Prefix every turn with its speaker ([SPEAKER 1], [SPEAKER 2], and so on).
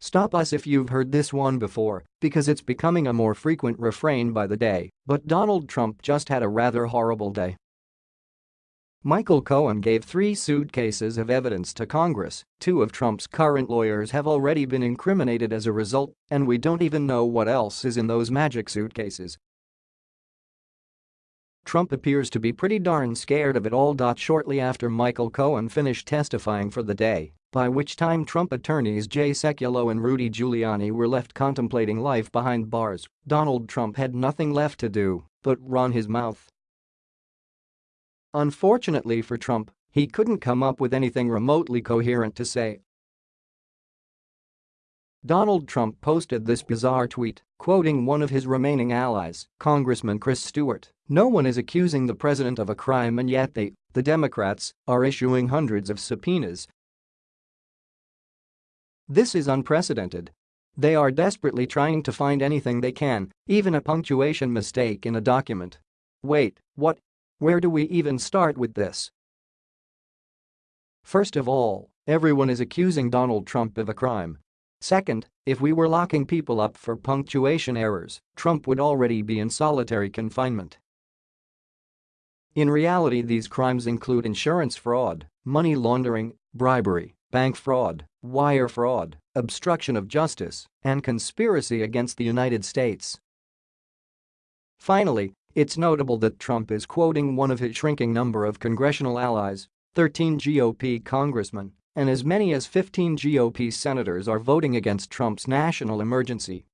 [SPEAKER 1] Stop us if you've heard this one before, because it's becoming a more frequent refrain by the day, but Donald Trump just had a rather horrible day. Michael Cohen gave three suitcases of evidence to Congress, two of Trump's current lawyers have already been incriminated as a result, and we don't even know what else is in those magic suitcases. Trump appears to be pretty darn scared of it all. Shortly after Michael Cohen finished testifying for the day, by which time Trump attorneys Jay Sekulow and Rudy Giuliani were left contemplating life behind bars, Donald Trump had nothing left to do but run his mouth. Unfortunately for Trump, he couldn't come up with anything remotely coherent to say. Donald Trump posted this bizarre tweet, quoting one of his remaining allies, Congressman Chris Stewart, no one is accusing the president of a crime and yet they, the Democrats, are issuing hundreds of subpoenas this is unprecedented. They are desperately trying to find anything they can, even a punctuation mistake in a document. Wait, what? Where do we even start with this? First of all, everyone is accusing Donald Trump of a crime. Second, if we were locking people up for punctuation errors, Trump would already be in solitary confinement. In reality these crimes include insurance fraud, money laundering, bribery, bank fraud, wire fraud, obstruction of justice, and conspiracy against the United States. Finally, it's notable that Trump is quoting one of his shrinking number of congressional allies, 13 GOP congressmen, and as many as 15 GOP senators are voting against Trump's national emergency